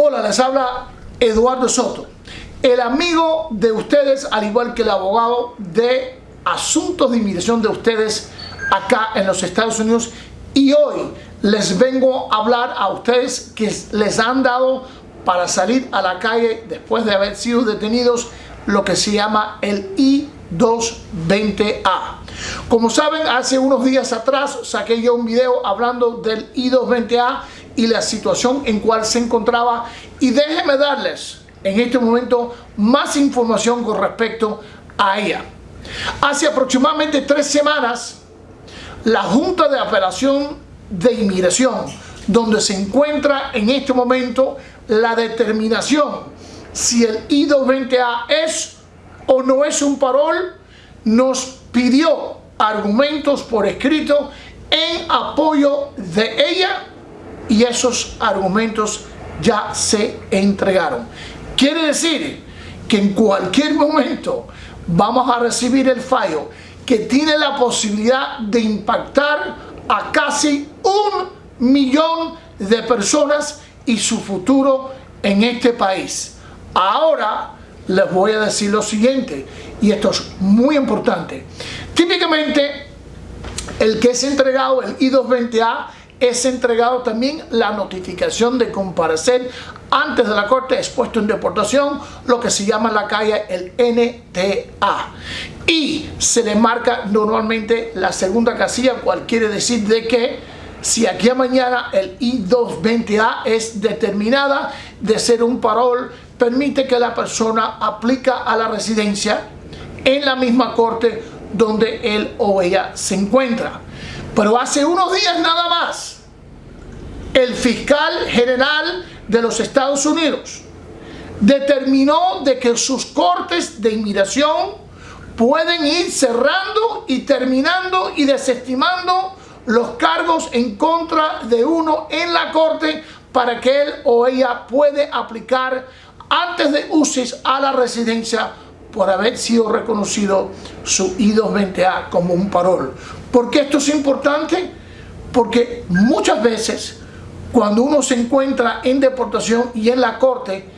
Hola, les habla Eduardo Soto, el amigo de ustedes, al igual que el abogado de asuntos de inmigración de ustedes acá en los Estados Unidos. Y hoy les vengo a hablar a ustedes que les han dado para salir a la calle después de haber sido detenidos lo que se llama el I-220A. Como saben, hace unos días atrás saqué yo un video hablando del I-220A y la situación en cual se encontraba y déjenme darles en este momento más información con respecto a ella. Hace aproximadamente tres semanas, la Junta de Apelación de Inmigración, donde se encuentra en este momento la determinación si el I-220A es o no es un parol, nos pidió argumentos por escrito en apoyo de ella y esos argumentos ya se entregaron. Quiere decir que en cualquier momento vamos a recibir el fallo que tiene la posibilidad de impactar a casi un millón de personas y su futuro en este país. Ahora les voy a decir lo siguiente, y esto es muy importante. Típicamente, el que es entregado, el I-220A, es entregado también la notificación de comparecer antes de la corte expuesto en deportación, lo que se llama en la calle el NTA. Y se le marca normalmente la segunda casilla, cual quiere decir de que si aquí a mañana el I-220A es determinada de ser un parol, permite que la persona aplica a la residencia en la misma corte donde él o ella se encuentra. Pero hace unos días nada más, el fiscal general de los Estados Unidos determinó de que sus cortes de inmigración pueden ir cerrando y terminando y desestimando los cargos en contra de uno en la corte para que él o ella puede aplicar antes de UCIS a la residencia por haber sido reconocido su I-220A como un parol. ¿Por qué esto es importante? Porque muchas veces cuando uno se encuentra en deportación y en la corte,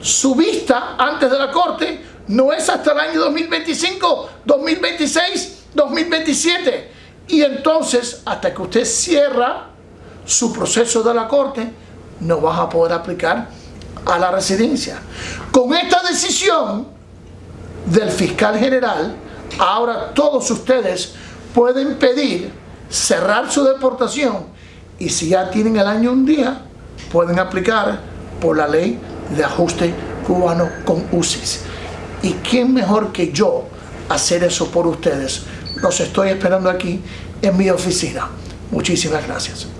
su vista antes de la corte no es hasta el año 2025, 2026, 2027 y entonces, hasta que usted cierra su proceso de la corte, no vas a poder aplicar a la residencia. Con esta decisión del fiscal general, ahora todos ustedes pueden pedir cerrar su deportación y si ya tienen el año un día, pueden aplicar por la ley de ajuste cubano con UCIS. ¿Y quién mejor que yo hacer eso por ustedes? Los estoy esperando aquí en mi oficina. Muchísimas gracias.